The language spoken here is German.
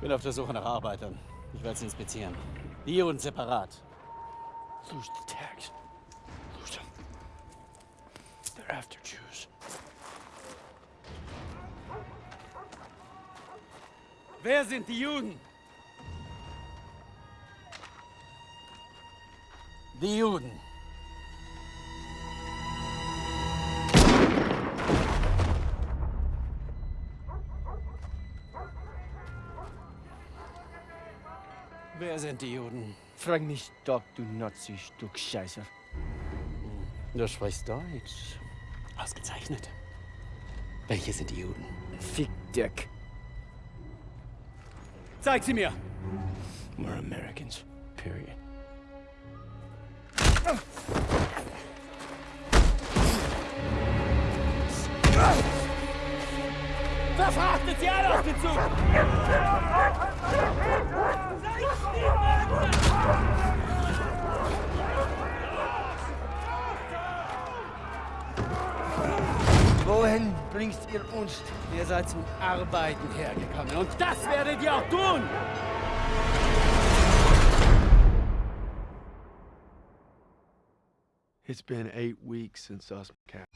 bin auf der Suche nach Arbeitern. Ich werde sie inspizieren. Die und separat. Lose the tags. Lose them. They're after Jews. Wer sind die Juden? Die Juden. Wer sind die Juden? Frag mich doch, du Nazi-Stück Scheiße. Du sprichst Deutsch. Ausgezeichnet. Welche sind die Juden? Fick Dick. Zeig sie mir! We're Americans. Period. Verfrachtet sie alle auf den Wohin bringst ihr uns? Ihr seid zum Arbeiten hergekommen und das werdet ihr auch tun! It's been eight weeks since us. Cap.